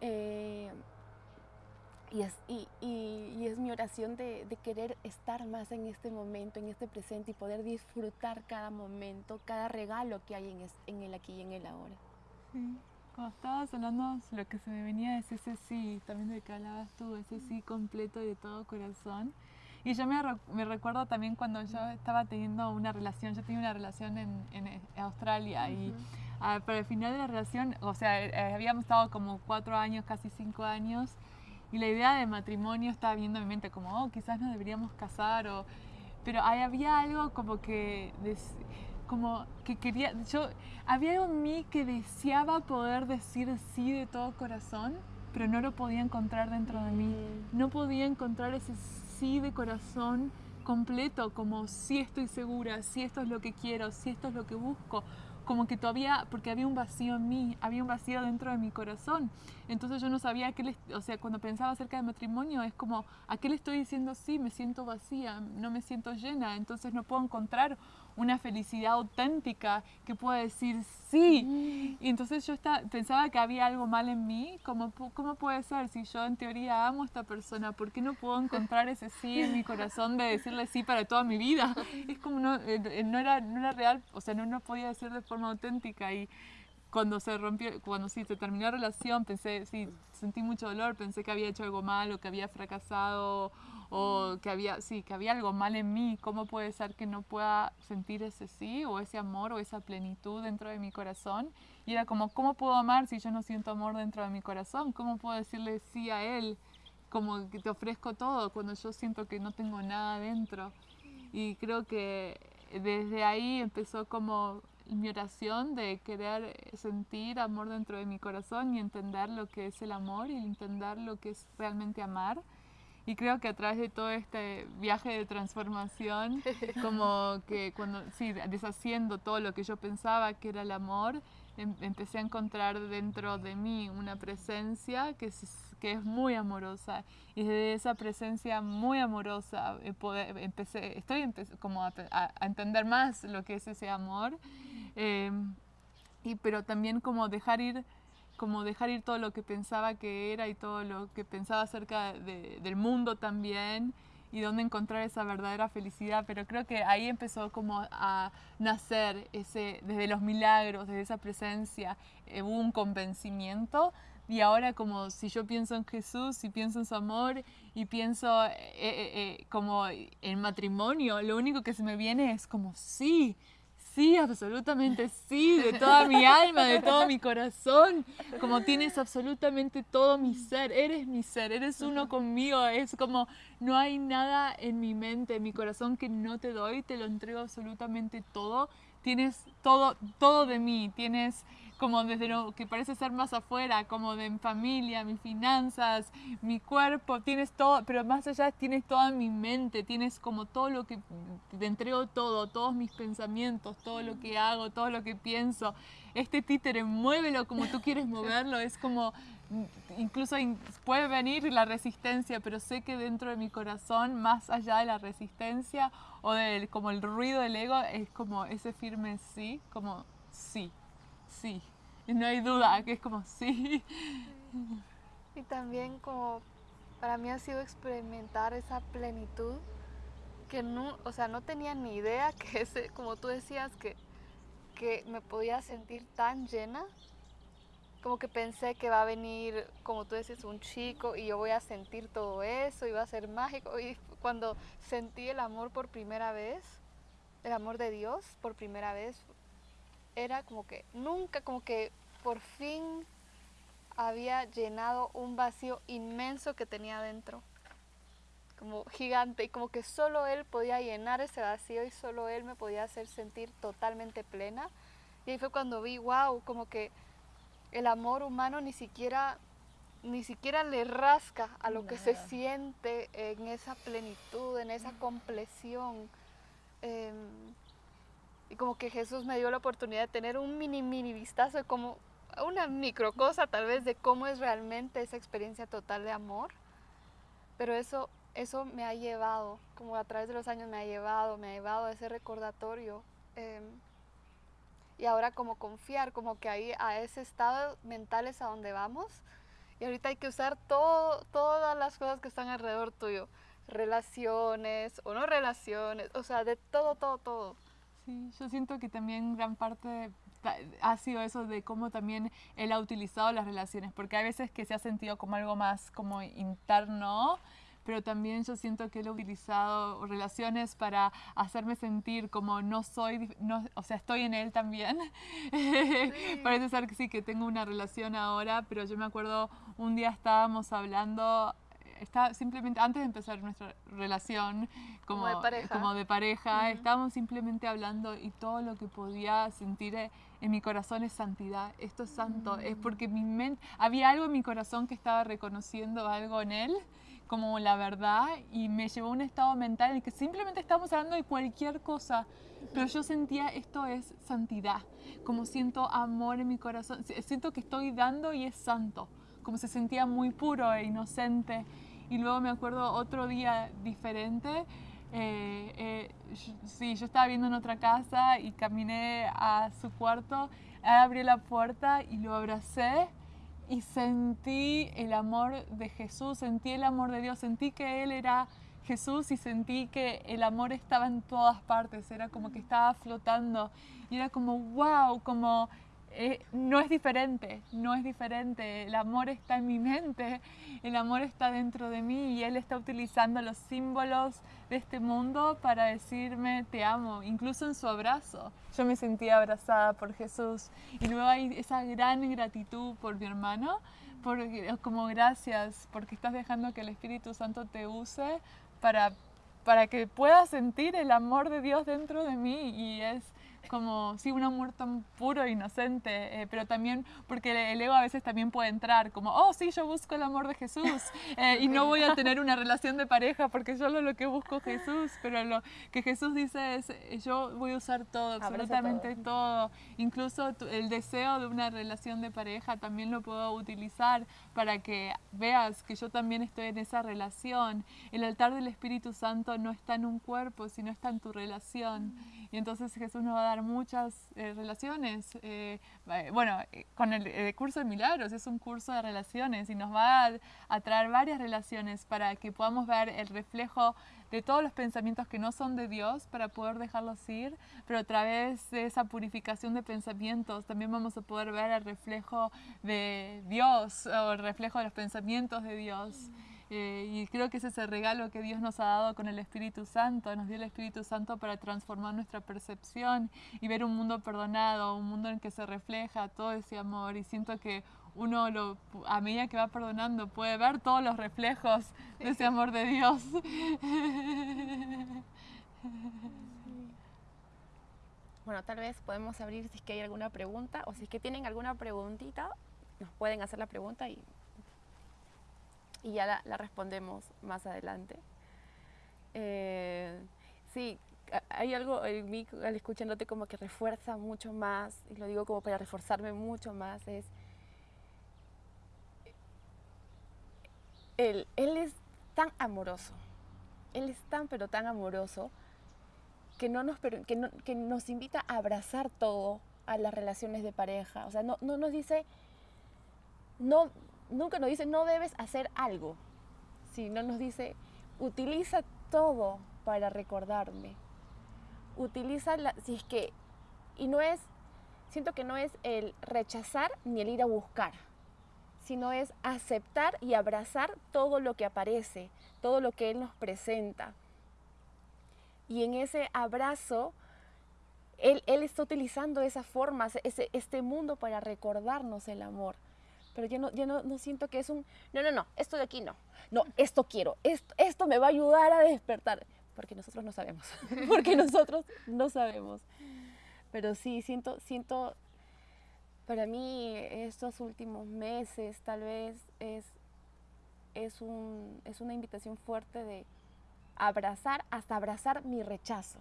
Eh, y, es, y, es mi oración de, querer estar más en este momento, en este presente y poder disfrutar cada momento, cada regalo que hay en, en el aquí y en el ahora. Cuando estabas hablando, lo que se me venía es ese sí, también de que hablabas tú, ese sí completo y de todo corazón. Y yo me, me recuerdo también cuando yo estaba teniendo una relación, yo tenía una relación en, en Australia y ah, para el final de la relación, o sea, eh, habíamos estado como cuatro años, casi cinco años, y la idea de matrimonio estaba viendo en mi mente como, oh, quizás nos deberíamos casar, o, pero ahí había algo como que como que quería, yo, había algo en mí que deseaba poder decir sí de todo corazón, pero no lo podía encontrar dentro de mí. Mm. No podía encontrar ese sí de corazón completo, como sí estoy segura, sí esto es lo que quiero, sí esto es lo que busco. Como que todavía, porque había un vacío en mí, había un vacío dentro de mi corazón. Entonces yo no sabía qué o sea, cuando pensaba acerca del matrimonio, es como, ¿a qué le estoy diciendo sí? Me siento vacía, no me siento llena, entonces no puedo encontrar una felicidad auténtica que pueda decir sí. Y entonces yo pensaba que había algo mal en mí. ¿Cómo, ¿Cómo puede ser si yo en teoría amo a esta persona? ¿Por qué no puedo encontrar ese sí en mi corazón de decirle sí para toda mi vida? Es como no, eh, eh, no, era, no era real, o sea, no, no podía decir de forma auténtica. Y cuando se rompió, cuando sí se terminó la relación, pensé, sí, sentí mucho dolor, pensé que había hecho algo malo, que había fracasado o que había, sí, que había algo mal en mí, ¿cómo puede ser que no pueda sentir ese sí o ese amor o esa plenitud dentro de mi corazón? Y era como, ¿cómo puedo amar si yo no siento amor dentro de mi corazón? ¿Cómo puedo decirle sí a él? Como que te ofrezco todo cuando yo siento que no tengo nada dentro. Y creo que desde ahí empezó como mi oración de querer sentir amor dentro de mi corazón y entender lo que es el amor y entender lo que es realmente amar. Y creo que a través de todo este viaje de transformación, como que cuando, sí, deshaciendo todo lo que yo pensaba que era el amor, em, empecé a encontrar dentro de mí una presencia que es, que es muy amorosa. Y desde esa presencia muy amorosa eh, empecé, estoy como a, entender más lo que es ese amor. Em, y, pero también como dejar ir como dejar ir todo lo que pensaba que era y todo lo que pensaba acerca del mundo también y dónde encontrar esa verdadera felicidad, pero creo que ahí empezó como a nacer ese, desde los milagros, desde esa presencia, eh, hubo un convencimiento y ahora como si yo pienso en Jesús y pienso en su amor y pienso eh, eh, como en matrimonio, lo único que se me viene es como sí, sí, absolutamente sí, de toda mi alma, de todo mi corazón, como tienes absolutamente todo mi ser, eres mi ser, eres uno conmigo, es como no hay nada en mi mente, en mi corazón que no te doy, te lo entrego absolutamente todo, tienes todo, todo de mí, tienes como desde lo que parece ser más afuera, como de mi familia, mis finanzas, mi cuerpo, tienes todo, pero más allá tienes toda mi mente, tienes como todo lo que, te entrego todo, todos mis pensamientos, todo lo que hago, todo lo que pienso. Este títere, muévelo como tú quieres moverlo, es como, incluso puede venir la resistencia, pero sé que dentro de mi corazón, más allá de la resistencia o del como el ruido del ego, es como ese firme sí, como sí sí. Y no hay duda que es como sí. Y también como para mí ha sido experimentar esa plenitud que no, o sea, no tenía ni idea que ese, como tú decías, que, que me podía sentir tan llena. Como que pensé que va a venir, como tú dices, un chico y yo voy a sentir todo eso y va a ser mágico. Y cuando sentí el amor por primera vez, el amor de Dios por primera vez, era como que nunca, como que por fin había llenado un vacío inmenso que tenía dentro, como gigante, y como que solo él podía llenar ese vacío y solo él me podía hacer sentir totalmente plena. Y ahí fue cuando vi, wow, como que el amor humano ni siquiera ni siquiera le rasca a lo que se siente en esa plenitud, en esa compleción. Em, y como que Jesús me dio la oportunidad de tener un mini, mini vistazo de cómo, una micro cosa tal vez de cómo es realmente esa experiencia total de amor. Pero eso, eso me ha llevado, como a través de los años me ha llevado, me ha llevado a ese recordatorio. Em, y ahora como confiar, como que ahí a ese estado mental es a donde vamos. Y ahorita hay que usar todo, todas las cosas que están alrededor tuyo. Relaciones o no relaciones, o sea, de todo, todo, todo. Sí, yo siento que también gran parte ha sido eso de cómo también él ha utilizado las relaciones, porque hay veces que se ha sentido como algo más como interno, pero también yo siento que él ha utilizado relaciones para hacerme sentir como no soy, no, o sea, estoy en él también. Parece ser que sí, que tengo una relación ahora, pero yo me acuerdo un día estábamos hablando está simplemente antes de empezar nuestra relación como, de pareja, estábamos simplemente hablando y todo lo que podía sentir en mi corazón es santidad, esto es santo, es porque mi mente, había algo en mi corazón que estaba reconociendo algo en él como la verdad y me llevó a un estado mental en el que simplemente estábamos hablando de cualquier cosa, pero yo sentía esto es santidad, como siento amor en mi corazón, siento que estoy dando y es santo, como se sentía muy puro e inocente y luego me acuerdo otro día diferente. Eh, eh, sí, yo estaba viendo en otra casa y caminé a su cuarto, abrí la puerta y lo abracé y sentí el amor de Jesús, sentí el amor de Dios, sentí que Él era Jesús y sentí que el amor estaba en todas partes, era como que estaba flotando y era como wow, como eh, no es diferente, no es diferente. El amor está en mi mente, el amor está dentro de mí y Él está utilizando los símbolos de este mundo para decirme te amo, incluso en su abrazo. Yo me sentía abrazada por Jesús y luego hay esa gran gratitud por mi hermano, por, como gracias porque estás dejando que el Espíritu Santo te use para, para que puedas sentir el amor de Dios dentro de mí y es como, sí, un amor tan puro e inocente, eh, pero también porque el ego a veces también puede entrar como, oh, sí, yo busco el amor de Jesús eh, y no voy a tener una relación de pareja porque solo lo que busco es Jesús, pero lo que Jesús dice es, eh, yo voy a usar todo, absolutamente todo. incluso el deseo de una relación de pareja también lo puedo utilizar para que veas que yo también estoy en esa relación. El altar del Espíritu Santo no está en un cuerpo, sino está en tu relación. Y entonces Jesús nos va a dar muchas eh, relaciones. Eh, eh, bueno, con el, curso de milagros es un curso de relaciones y nos va a, traer varias relaciones para que podamos ver el reflejo de todos los pensamientos que no son de Dios para poder dejarlos ir, pero a través de esa purificación de pensamientos también vamos a poder ver el reflejo de Dios o el reflejo de los pensamientos de Dios. Eh, y creo que ese es el regalo que Dios nos ha dado con el Espíritu Santo. Nos dio el Espíritu Santo para transformar nuestra percepción y ver un mundo perdonado, un mundo en que se refleja todo ese amor. Y siento que uno lo, a medida que va perdonando puede ver todos los reflejos de ese amor de Dios. Bueno, tal vez podemos abrir si es que hay alguna pregunta o si es que tienen alguna preguntita, nos pueden hacer la pregunta y, y ya la, respondemos más adelante. Eh, sí, hay algo en mí al escuchándote como que refuerza mucho más, y lo digo como para reforzarme mucho más, es él, él es tan amoroso, él es tan pero tan amoroso que, no nos, que, que nos invita a abrazar todo a las relaciones de pareja. O sea, no, no nos dice, no, nunca nos dice, no debes hacer algo, sino nos dice, utiliza todo para recordarme. Utiliza, la, si es que, y no es, siento que no es el rechazar ni el ir a buscar, sino es aceptar y abrazar todo lo que aparece, todo lo que Él nos presenta. Y en ese abrazo, él, está utilizando esa forma, ese, este mundo para recordarnos el amor. Pero yo, no, yo no, no, siento que es un, no, no, no, esto de aquí no. No, esto quiero, esto, esto me va a ayudar a despertar. Porque nosotros no sabemos, porque nosotros no sabemos. Pero sí, siento, siento, para mí estos últimos meses tal vez es, es, un, es una invitación fuerte de, abrazar, hasta abrazar mi rechazo,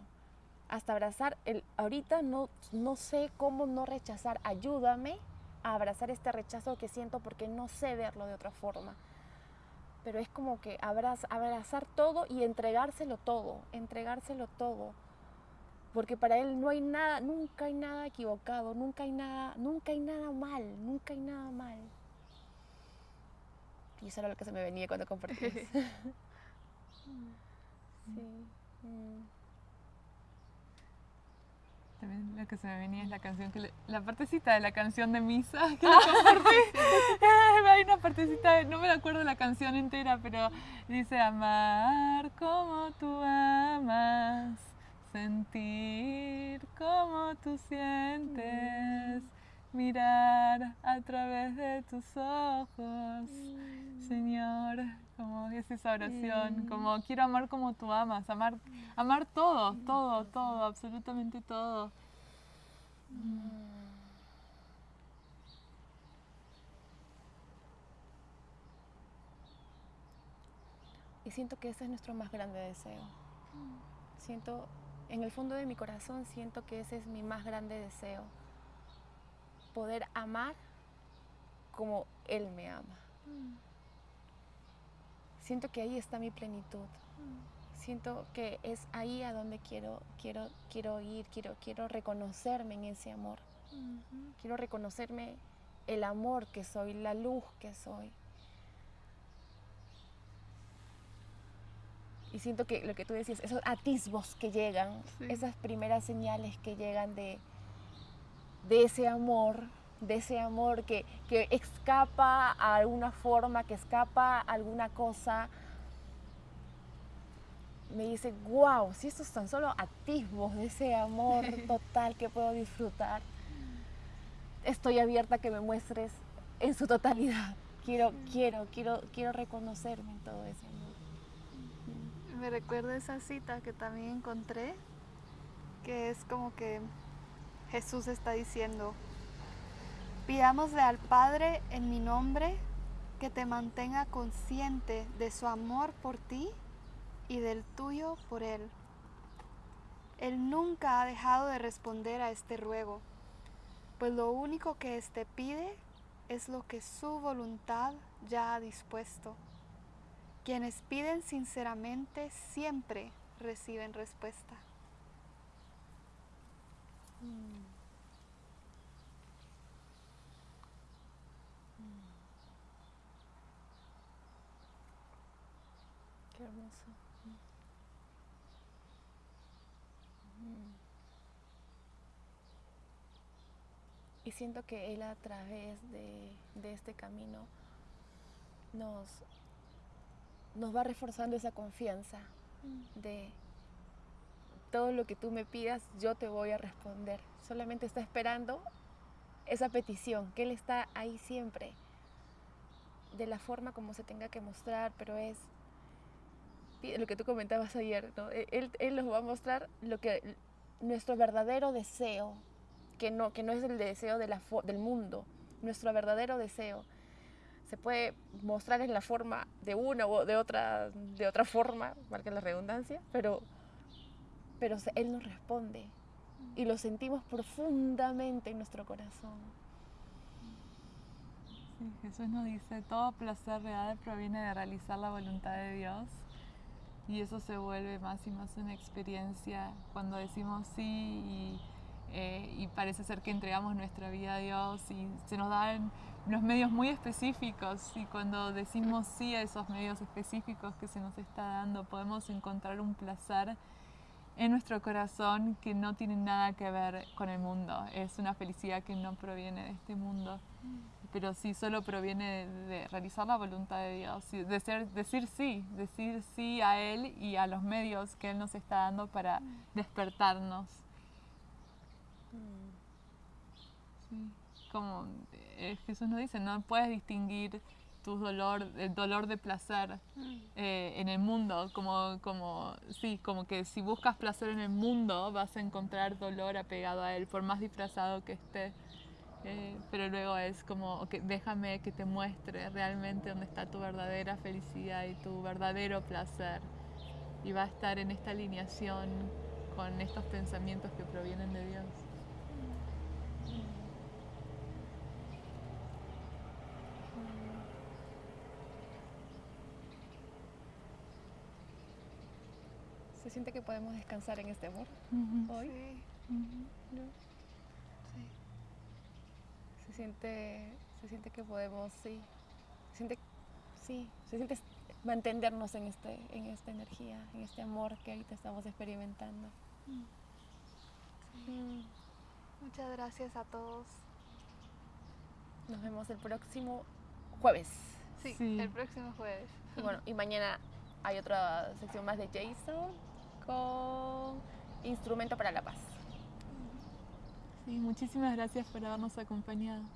hasta abrazar el, ahorita no, no sé cómo no rechazar, ayúdame a abrazar este rechazo que siento porque no sé verlo de otra forma. Pero es como que abrazar todo y entregárselo todo, entregárselo todo. Porque para él no hay nada, nunca hay nada equivocado, nunca hay nada, nunca hay nada mal, nunca hay nada mal. Y eso era lo que se me venía cuando compartí. Sí. También lo que se me venía es la canción que la partecita de la canción de misa que la Hay una partecita, no me acuerdo la canción entera, pero dice amar como tú amas, sentir como tú sientes mirar a través de tus ojos, Señor, como es esa oración, como quiero amar como tú amas, amar, amar todo, todo, todo, absolutamente todo. Y siento que ese es nuestro más grande deseo. Siento, en el fondo de mi corazón, siento que ese es mi más grande deseo poder amar como Él me ama. Siento que ahí está mi plenitud. Siento que es ahí a donde quiero, quiero, quiero ir, quiero, quiero reconocerme en ese amor. Quiero reconocerme el amor que soy, la luz que soy. Y siento que lo que tú decías, esos atisbos que llegan, esas primeras señales que llegan de, de ese amor, de ese amor que, escapa a alguna forma, que escapa a alguna cosa, me dice, wow, si estos son solo atisbos de ese amor total que puedo disfrutar, estoy abierta a que me muestres en su totalidad. Quiero, quiero, quiero, quiero reconocerme en todo ese amor. Me recuerda esa cita que también encontré, que es como que Jesús está diciendo, pidámosle al Padre en mi nombre que te mantenga consciente de su amor por ti y del tuyo por Él. Él nunca ha dejado de responder a este ruego, pues lo único que éste pide es lo que su voluntad ya ha dispuesto. Quienes piden sinceramente siempre reciben respuesta. Mm. Qué hermoso. Y siento que Él a través de, de este camino nos, nos va reforzando esa confianza de todo lo que tú me pidas, yo te voy a responder. Solamente está esperando esa petición, que Él está ahí siempre, de la forma como se tenga que mostrar, pero es lo que tú comentabas ayer, ¿no? E-, él, él nos va a mostrar lo que nuestro verdadero deseo, que no, que no es el deseo del mundo, nuestro verdadero deseo se puede mostrar en la forma de una o de otra, de otra forma, marca la redundancia, pero, pero Él nos responde y lo sentimos profundamente en nuestro corazón. Sí, Jesús nos dice, todo placer real proviene de realizar la voluntad de Dios y eso se vuelve más y más una experiencia cuando decimos sí y, eh, y parece ser que entregamos nuestra vida a Dios y se nos dan unos medios muy específicos y cuando decimos sí a esos medios específicos que se nos está dando, podemos encontrar un placer en nuestro corazón que no tiene nada que ver con el mundo. Es una felicidad que no proviene de este mundo, pero sí solo proviene de, realizar la voluntad de Dios, de ser, decir sí, decir sí a Él y a los medios que Él nos está dando para despertarnos. Como eh, Jesús nos dice, no puedes distinguir tu dolor, el dolor de placer eh, en el mundo, como, como, sí, como que si buscas placer en el mundo vas a encontrar dolor apegado a él, por más disfrazado que esté. Eh, pero luego es como, déjame que te muestre realmente dónde está tu verdadera felicidad y tu verdadero placer. Y va a estar en esta alineación con estos pensamientos que provienen de Dios. ¿Se siente que podemos descansar en este amor hoy? Sí. Se siente, se siente que podemos, sí. Se siente, sí, se siente mantenernos en, este, en esta energía, en este amor que ahorita estamos experimentando. Mm. Muchas gracias a todos. Nos vemos el próximo jueves. Sí, el próximo jueves. bueno, y mañana hay otra sección más de Jason con Instrumento para la Paz. Sí, muchísimas gracias por habernos acompañado.